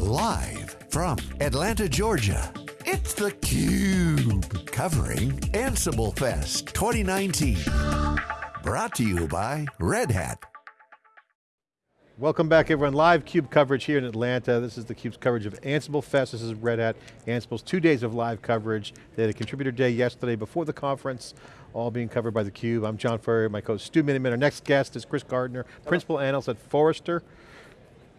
Live from Atlanta, Georgia, it's theCUBE. Covering Ansible Fest 2019. Brought to you by Red Hat. Welcome back everyone, live CUBE coverage here in Atlanta. This is the CUBE's coverage of Ansible Fest. This is Red Hat, Ansible's two days of live coverage. They had a contributor day yesterday before the conference, all being covered by the Cube. I'm John Furrier, my co-host Stu Miniman. Our next guest is Chris Gardner, Principal Analyst at Forrester.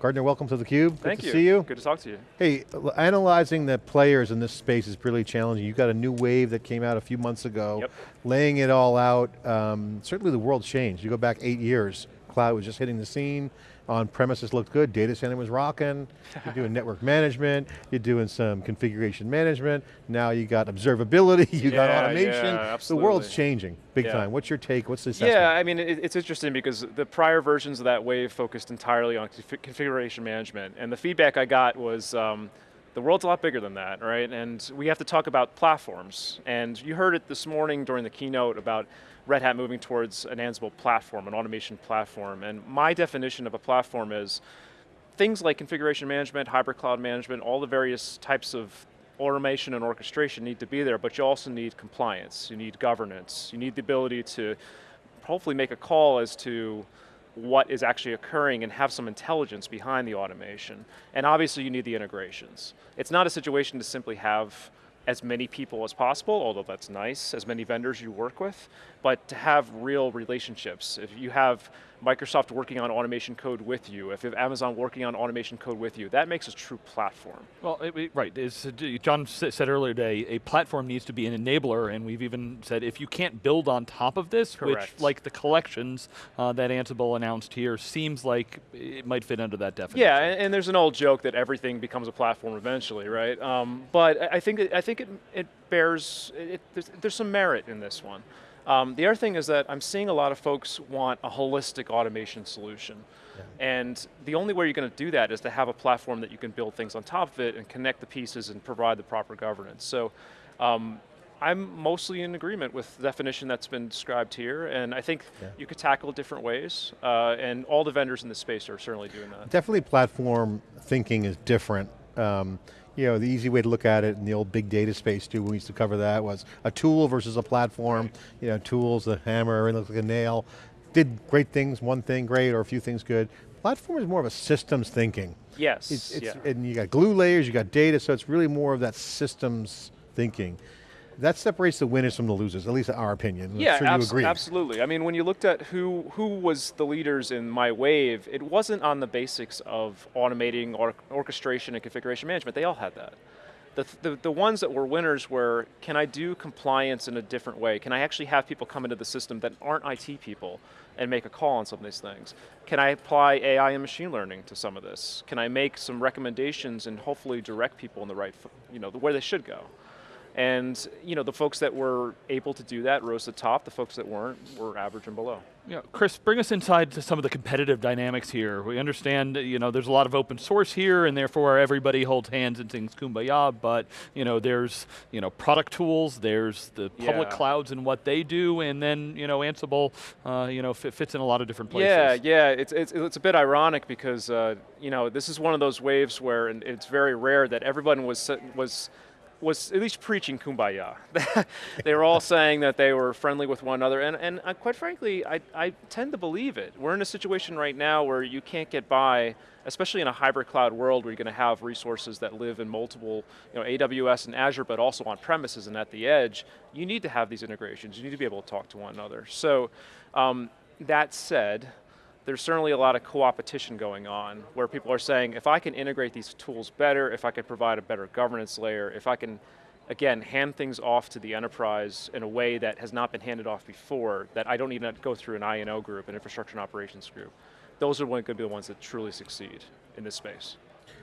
Gardner, welcome to theCUBE. Thank Good you. to see you. Good to talk to you. Hey, analyzing the players in this space is really challenging. You got a new wave that came out a few months ago, Yep. laying it all out. Um, certainly the world changed. You go back eight years, cloud was just hitting the scene. On premises looked good, data center was rocking. You're doing network management, you're doing some configuration management. Now you got observability, you got automation. yeah, the world's changing, big Yeah. time. What's your take, what's the assessment? Yeah, I mean, it, it's interesting because the prior versions of that wave focused entirely on confi- configuration management, and the feedback I got was, um, the world's a lot bigger than that, right? And we have to talk about platforms. And you heard it this morning during the keynote about Red Hat moving towards an Ansible platform, an automation platform. And my definition of a platform is things like configuration management, hybrid cloud management, all the various types of automation and orchestration need to be there, but you also need compliance, you need governance, you need the ability to hopefully make a call as to what is actually occurring and have some intelligence behind the automation. And obviously you need the integrations. It's not a situation to simply have as many people as possible, although that's nice, as many vendors you work with, but to have real relationships. If you have Microsoft working on automation code with you, if you have Amazon working on automation code with you, that makes a true platform. Well, it- it- right, uh, John said earlier today, a platform needs to be an enabler, and we've even said if you can't build on top of this, which like the collections uh, that Ansible announced here, seems like it might fit under that definition. Yeah, and, and there's an old joke that everything becomes a platform eventually, right? Um, but I think it, I think it, it bears it, there's, there's some merit in this one. Um, the other thing is that I'm seeing a lot of folks want a holistic automation solution. And the only way you're going to do that is to have a platform that you can build things on top of it and connect the pieces and provide the proper governance. So um, I'm mostly in agreement with the definition that's been described here, and I think Yeah. you could tackle it different ways, uh, and all the vendors in this space are certainly doing that. Definitely platform thinking is different. Um, you know, the easy way to look at it in the old big data space too, when we used to cover that, was a tool versus a platform. You know, tools, the hammer, it looks like a nail. Did great things, one thing great, or a few things good. Platform is more of a systems thinking. Yes, It's, it's, yeah. And you got glue layers, you got data, so it's really more of that systems thinking. That separates the winners from the losers, at least in our opinion. I'm Yeah, sure you abs- agree. absolutely. I mean, when you looked at who who was the leaders in my wave, it wasn't on the basics of automating or orchestration and configuration management. They all had that. The, the, the ones that were winners were, can I do compliance in a different way? Can I actually have people come into the system that aren't IT people and make a call on some of these things? Can I apply AI and machine learning to some of this? Can I make some recommendations and hopefully direct people in the right, you know, the- where they should go? And you know, the folks that were able to do that rose to the top. The folks that weren't were average and below. Yeah, Chris, bring us inside to some of the competitive dynamics here. We understand, you know, there's a lot of open source here, and therefore everybody holds hands and sings kumbaya. But you know, there's you know product tools, there's the public Yeah. clouds and what they do, and then you know Ansible, uh, you know, fits in a lot of different places. Yeah, yeah. It's, it's it's a bit ironic because uh, you know this is one of those waves where, and it's very rare that everyone was was was at least preaching kumbaya. they were all saying that they were friendly with one another, and and uh, quite frankly, I I tend to believe it. We're in a situation right now where you can't get by. Especially in a hybrid cloud world where you're going to have resources that live in multiple, you know, AWS and Azure, but also on premises and at the edge, you need to have these integrations. You need to be able to talk to one another. So, um, that said, there's certainly a lot of co-opetition going on where people are saying, if I can integrate these tools better, if I can provide a better governance layer, if I can, again, hand things off to the enterprise in a way that has not been handed off before, that I don't need to go through an I&O group, an infrastructure and operations group, those are going to be the ones that truly succeed in this space.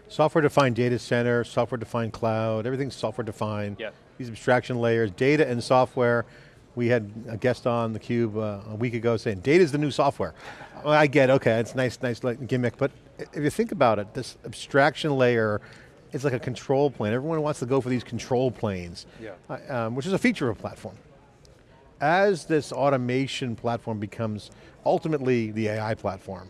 Software-defined data center, software-defined cloud, everything's software-defined. Yeah. These abstraction layers, data and software. We had a guest on theCUBE uh, a week ago saying, data's the new software. Well, I get, okay, it's nice, nice gimmick, but if you think about it, this abstraction layer is like a control plane. Everyone wants to go for these control planes, Yeah. uh, um, which is a feature of a platform. As this automation platform becomes ultimately the AI platform,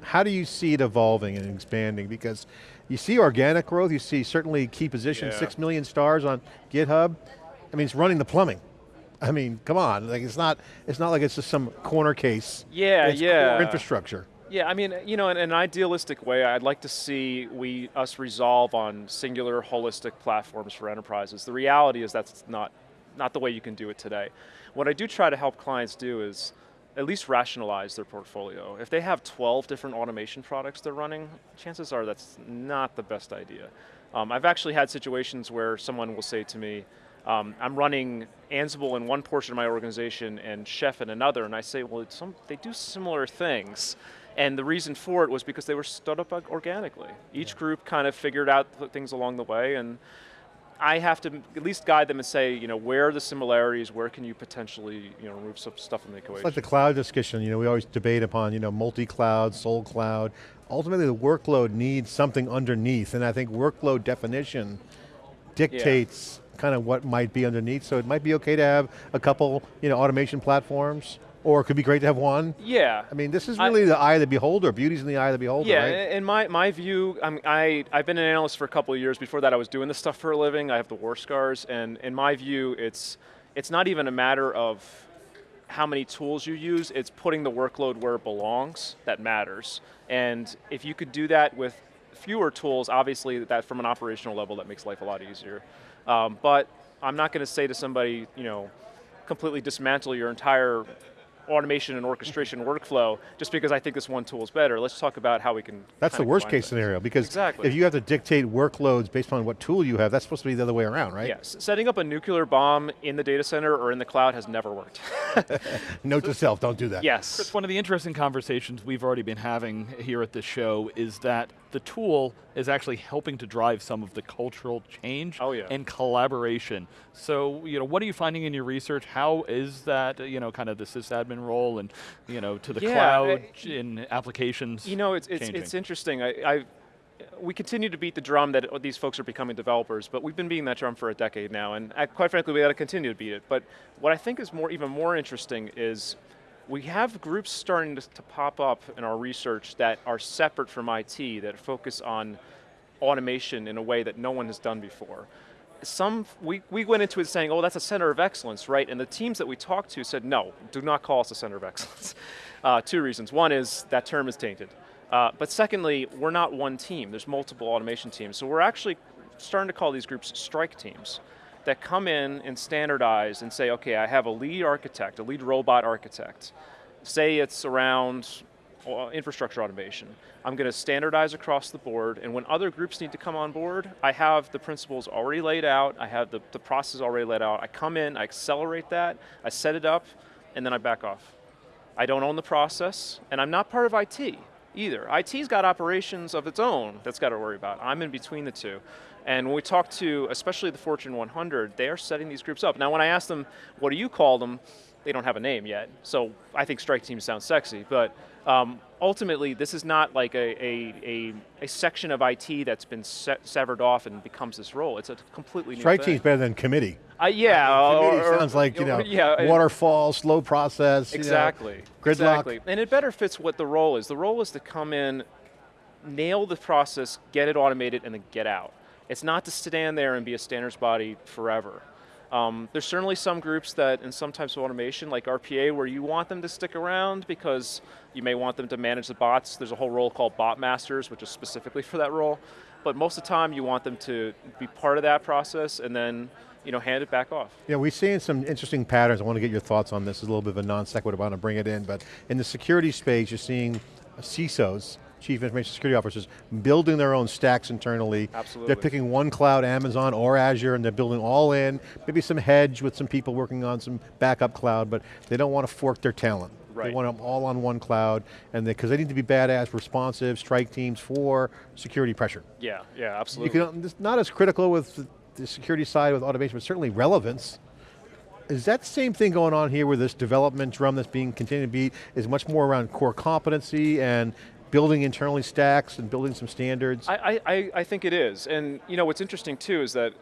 how do you see it evolving and expanding? Because you see organic growth, you see certainly key positions, Yeah. six million stars on GitHub. I mean, it's running the plumbing. I mean, come on, like it's not, it's not like it's just some corner case. Yeah, it's yeah. infrastructure. Yeah, I mean, you know, in an idealistic way, I'd like to see we us resolve on singular, holistic platforms for enterprises. The reality is that's not not the way you can do it today. What I do try to help clients do is at least rationalize their portfolio. If they have 12 different automation products they're running, chances are that's not the best idea. Um, I've actually had situations where someone will say to me, um, I'm running Ansible in one portion of my organization and Chef in another, and I say, well, some, they do similar things. And the reason for it was because they were stood up organically. Each group kind of figured out things along the way, and I have to at least guide them and say, you know, where are the similarities, where can you potentially, you know, remove some stuff from the equation. It's like the cloud discussion, you know, we always debate upon, you know, multi-cloud, sole cloud. Ultimately the workload needs something underneath, and I think workload definition dictates kind of what might be underneath, so it might be okay to have a couple, you know, automation platforms, or it could be great to have one. yeah. I mean, this is I- really the eye of the beholder, beauty's in the eye of the beholder, Yeah, right? in my, my view, I'm, I, I've been an analyst for a couple of years. Before that, I was doing this stuff for a living. I have the war scars, and in my view, it's, it's not even a matter of how many tools you use, it's putting the workload where it belongs that matters. And if you could do that with fewer tools, obviously that from an operational level, that makes life a lot easier. Um, but I'm not going to say to somebody, you know, completely dismantle your entire automation and orchestration workflow just because I think this one tool is better. Let's talk about how we can That's the worst case things. scenario, because Exactly. if you have to dictate workloads based on what tool you have, that's supposed to be the other way around, right? Yes, setting up a nuclear bomb in the data center or in the cloud has never worked. Note to self, don't do that. yes. Chris, one of the interesting conversations we've already been having here at this show is that the tool is actually helping to drive some of the cultural change Oh, yeah. and collaboration. So, you know, what are you finding in your research? How is that, uh, you know, kind of the sysadmin role and, you know, to the Yeah, cloud uh, in applications You know, it's, it's, it's interesting. I, I, we continue to beat the drum that these folks are becoming developers, but we've been beating that drum for a decade now, and I, quite frankly, we got to continue to beat it. But what I think is more, even more interesting is we have groups starting to, to pop up in our research that are separate from IT, that focus on automation in a way that no one has done before. Some, we, we went into it saying, oh, that's a center of excellence, right? And the teams that we talked to said, no, do not call us a center of excellence. Uh, two reasons. One is that term is tainted. Uh, but secondly, we're not one team. There's multiple automation teams. So we're actually starting to call these groups strike teams that come in and standardize and say, okay, I have a lead architect, a lead robot architect. Say it's around uh, infrastructure automation. I'm going to standardize across the board, and when other groups need to come on board, I have the principles already laid out, I have the, the process already laid out. I come in, I accelerate that, I set it up, and then I back off. I don't own the process, and I'm not part of IT either. IT's got operations of its own that's got to worry about. I'm in between the two. And when we talk to, especially the Fortune 100, they are setting these groups up. Now, when I ask them, what do you call them? They don't have a name yet. So I think strike team sounds sexy, but um, ultimately, this is not like a, a, a, a section of IT that's been se severed off and becomes this role. It's a completely new Strike team's better than committee. Uh, yeah, Committee or- or- sounds like, you know, yeah, waterfall, slow process. you know, Exactly. gridlock. Exactly. And it better fits what the role is. The role is to come in, nail the process, get it automated, and then get out. It's not to stand there and be a standards body forever. Um, there's certainly some groups that, in some types of automation, like RPA, where you want them to stick around because you may want them to manage the bots. There's a whole role called bot masters, which is specifically for that role. But most of the time, you want them to be part of that process and then, you know, hand it back off. Yeah, we're seeing some interesting patterns. I want to get your thoughts on this. It's a little bit of a non sequitur, but I want to bring it in. But in the security space, you're seeing CISOs, Chief Information Security Officers, building their own stacks internally. Absolutely. They're picking one cloud, Amazon or Azure, and they're building all in. Maybe some hedge with some people working on some backup cloud, but they don't want to fork their talent. Right. They want them all on one cloud, and because they, need to be badass, responsive, strike teams for security pressure. Yeah, yeah, You absolutely. can, it's not as critical with the- security side with automation, but certainly relevance. Is that same thing going on here with this development drum that's being continued to beat, is much more around core competency and building internally stacks and building some standards? I, I, I think it is. And you know what's interesting too is that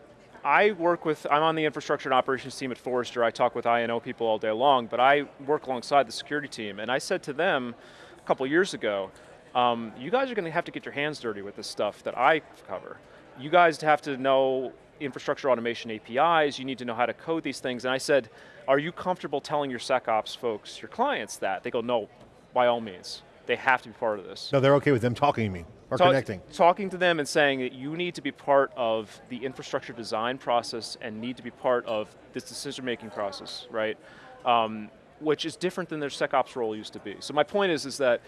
I work with, I'm on the infrastructure and operations team at Forrester. I talk with I&O people all day long, but I work alongside the security team. And I said to them a couple years ago, um, you guys are going to have to get your hands dirty with this stuff that I cover. You guys have to know infrastructure automation APIs, you need to know how to code these things. And I said, are you comfortable telling your SecOps folks, your clients that? They go, no, by all means. They have to be part of this. No, they're okay with them talking to me or Talk, connecting. Talking to them and saying that you need to be part of the infrastructure design process and need to be part of this decision-making process, right? Um, which is different than their SecOps role used to be. So my point is, is that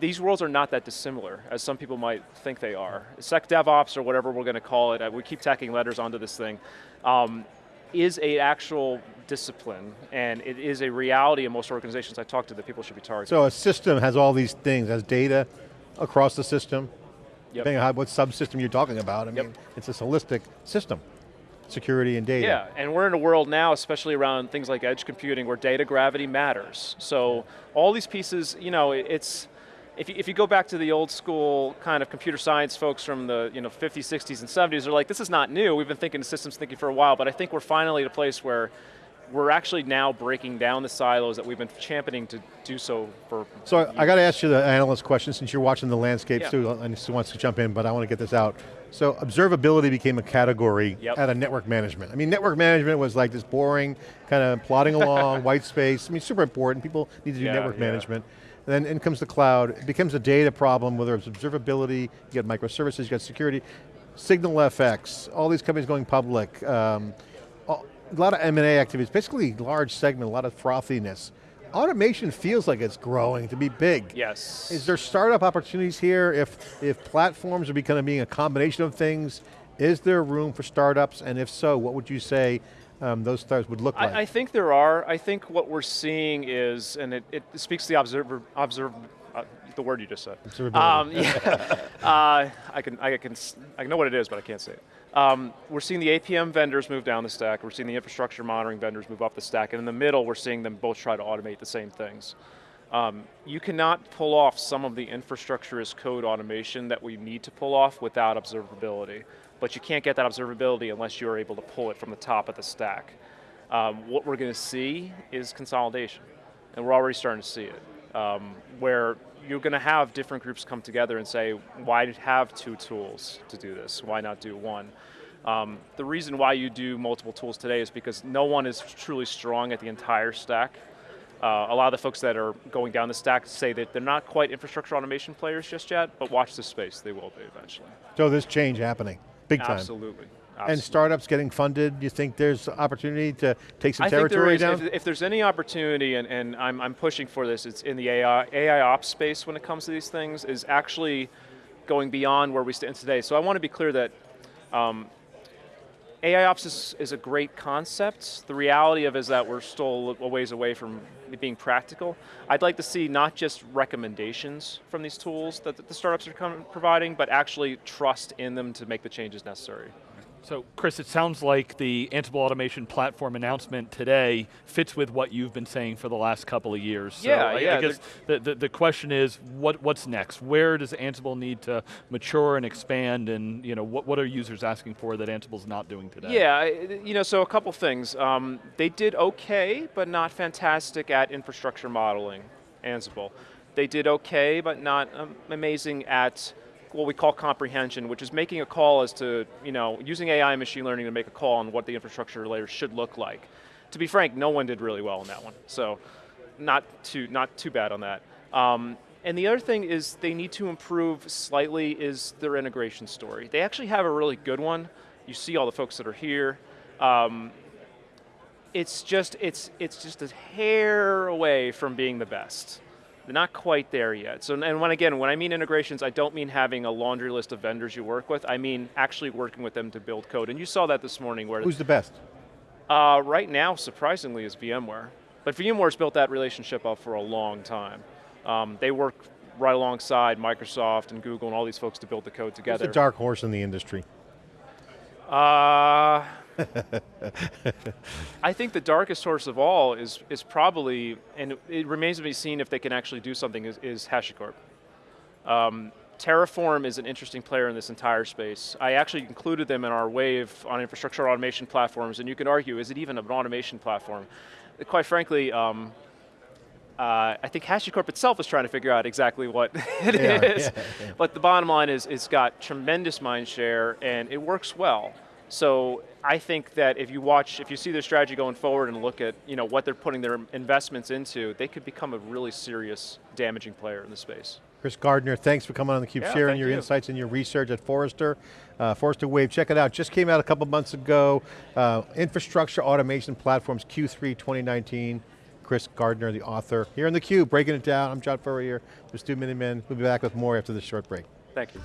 these worlds are not that dissimilar, as some people might think they are. SecDevOps, or whatever we're going to call it, uh, we keep tacking letters onto this thing, um, is a actual discipline, and it is a reality in most organizations I talk to that people should be targeting. So a system has all these things, has data across the system, Yep. depending on what subsystem you're talking about. I Yep. mean, it's a holistic system, security and data. Yeah, and we're in a world now, especially around things like edge computing, where data gravity matters. So all these pieces, you know, it's, if you, if you go back to the old school kind of computer science folks from the you know 50s, 60s, and 70s, they're like, this is not new. We've been thinking of systems thinking for a while, but I think we're finally at a place where we're actually now breaking down the silos that we've been championing to do so for So I- I got to ask you the analyst question since you're watching the landscape Yeah. too, and Stu wants to jump in, but I want to get this out. So observability became a category Yep. out of network management. I mean, network management was like this boring, kind of plodding along, white space. I mean, super important. People need to do Yeah, network yeah. management. Then in comes the cloud. It becomes a data problem, whether it's observability, you got microservices, you got security, SignalFx, all these companies going public, um, a lot of M&A activities, basically large segment, a lot of frothiness. Automation feels like it's growing to be big. yes. Is there startup opportunities here if, if platforms are becoming being a combination of things? Is there room for startups? And if so, what would you say um, those startups would look like? I, I think there are. I think what we're seeing is, and it, it speaks to the observer, observe, uh, the word you just said. Observability. Um, yeah. uh, I can, I can, I know what it is, but I can't say it. Um, we're seeing the APM vendors move down the stack. We're seeing the infrastructure monitoring vendors move up the stack, and in the middle, we're seeing them both try to automate the same things. Um, you cannot pull off some of the infrastructure as code automation that we need to pull off without observability. But you can't get that observability unless you're able to pull it from the top of the stack. Um, what we're going to see is consolidation, and we're already starting to see it, um, where you're going to have different groups come together and say, why have two tools to do this? Why not do one? Um, the reason why you do multiple tools today is because no one is truly strong at the entire stack. Uh, a lot of the folks that are going down the stack say that they're not quite infrastructure automation players just yet, but watch this space, they will be eventually. so there's change happening, big time. Absolutely. And startups getting funded, you think there's opportunity to take some I think there territory is, down? if, if there's any opportunity, and, and I'm, I'm pushing for this, it's in the AI, AI ops space when it comes to these things, is actually going beyond where we stand today. So I want to be clear that um, AI ops is, is a great concept. The reality of is that we're still a ways away from being practical. I'd like to see not just recommendations from these tools that the startups are providing, but actually trust in them to make the changes necessary. So Chris, it sounds like the Ansible automation platform announcement today fits with what you've been saying for the last couple of years. So Yeah, I, yeah, I guess the, the, the question is, what, what's next? Where does Ansible need to mature and expand and you know, what, what are users asking for that Ansible's not doing today? Yeah, you know, so a couple things. Um, they did okay, but not fantastic at infrastructure modeling, Ansible. They did okay, but not um, amazing at what we call comprehension, which is making a call as to, you know, using AI and machine learning to make a call on what the infrastructure layer should look like. To be frank, no one did really well on that one, so not too, not too bad on that. Um, and the other thing is they need to improve slightly is their integration story. They actually have a really good one. You see all the folks that are here. Um, it's just it's it's just a hair away from being the best. They're not quite there yet. So and when again when I mean integrations, I don't mean having a laundry list of vendors you work with. I mean actually working with them to build code. And you saw that this morning where Who's the best? uh, right now, surprisingly, is VMware. But VMware's built that relationship up for a long time. Um, they work right alongside Microsoft and Google and all these folks to build the code Who's together. the dark horse in the industry? Uh, I think the darkest horse of all is is probably, and it remains to be seen if they can actually do something, is, is HashiCorp. Um, Terraform is an interesting player in this entire space. I actually included them in our wave on infrastructure automation platforms, and you can argue, is it even an automation platform? Quite frankly, um, Uh, I think HashiCorp itself is trying to figure out exactly what it are, is. yeah, yeah. But the bottom line is it's got tremendous mind share and it works well. So I think that if you watch, if you see their strategy going forward and look at you know, what they're putting their investments into, they could become a really serious damaging player in the space. Chris Gardner, thanks for coming on theCUBE, Yeah, sharing your you. insights and your research at Forrester. Uh, Forrester Wave, check it out. Just came out a couple months ago. Uh, infrastructure Automation Platforms Q3 2019. Chris Gardner, the author. Here in theCUBE, breaking it down. I'm John Furrier, here, the Stu Miniman. We'll be back with more after this short break. Thank you.